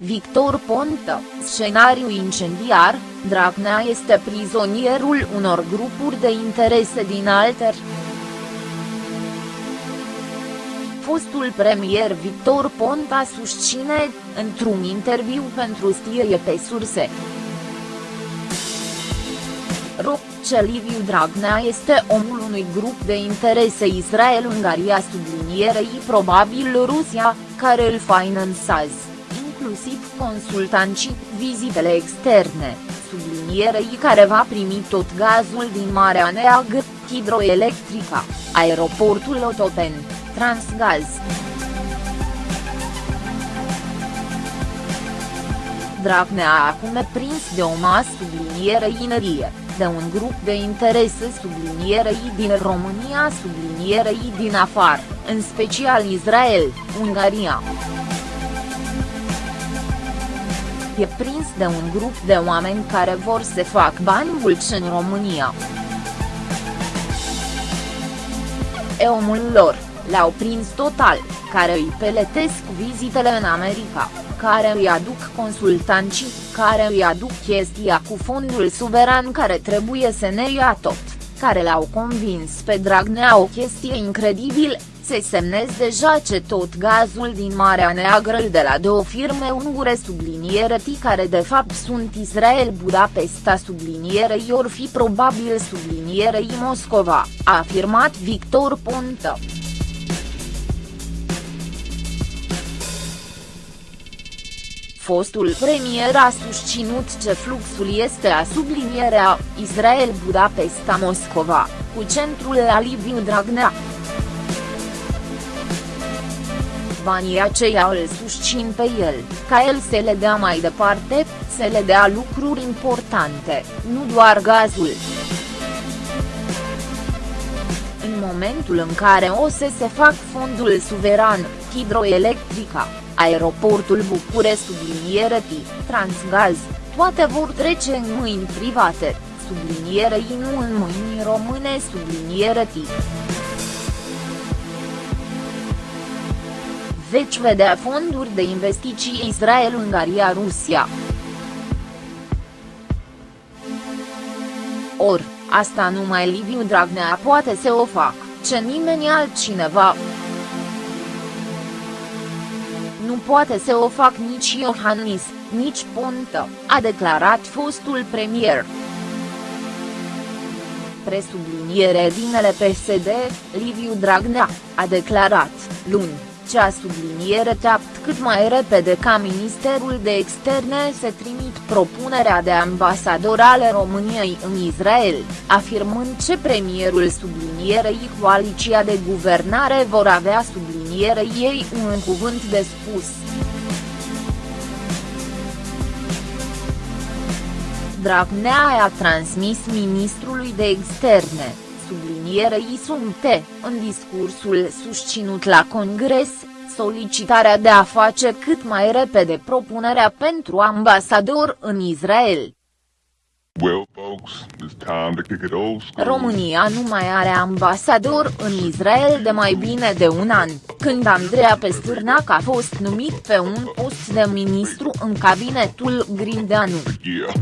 Victor Ponta, scenariu incendiar, Dragnea este prizonierul unor grupuri de interese din alter. Fostul premier Victor Ponta susține, într-un interviu pentru Stirie pe surse. Ro, ce Liviu Dragnea este omul unui grup de interese Israel-Ungaria sublinierei probabil Rusia, care îl finanțează, inclusiv consultanții, vizitele externe, sublinierei care va primi tot gazul din Marea Neagră, hidroelectrica, aeroportul Otopen, Transgaz. Dragnea acum e prins de o masă subliniere inerie, de un grup de interese sublinierei din România sublinierei din afară, în special Israel, Ungaria. E prins de un grup de oameni care vor să fac bani mulți în România. E omul lor, l-au prins total, care îi peletesc vizitele în America care îi aduc consultanții, care îi aduc chestia cu fondul suveran care trebuie să ne ia tot, care l-au convins pe Dragnea o chestie incredibil, se semnez deja ce tot gazul din Marea Neagră de la două firme ungure subliniere T care de fapt sunt Israel Budapesta sublinierei or fi probabil sublinierei Moscova, a afirmat Victor Ponta. Fostul premier a susținut ce fluxul este a sublinierea Israel Budapesta Moscova, cu centrul la Liviu Dragnea. Banii aceia îl susțin pe el, ca el să le dea mai departe, să le dea lucruri importante, nu doar gazul. În momentul în care o să se fac fondul suveran, hidroelectrica, aeroportul București subliniere T, Transgaz, toate vor trece în mâini private, sublinierei nu în mâini române subliniere T. Veci vedea fonduri de investiții Israel-Ungaria-Rusia. Or, asta numai Liviu Dragnea poate să o fac, ce nimeni altcineva nu poate să o fac nici Iohannis, nici Ponta, a declarat fostul premier. Presubliniere dinele PSD, Liviu Dragnea, a declarat, luni, cea subliniere teapt cât mai repede ca Ministerul de Externe să trimit propunerea de ambasador ale României în Israel, afirmând ce premierul sublinierei coaliția de guvernare vor avea sublinierei ei un cuvânt de spus. Dragnea a transmis ministrului de externe, sublinierei sumte, în discursul susținut la Congres, solicitarea de a face cât mai repede propunerea pentru ambasador în Israel. Well, folks, it's time to kick it old school. România nu mai are ambasador în Israel de mai bine de un an, când Andreea Pestârnac a fost numit pe un post de ministru în cabinetul Grindeanu. Yeah.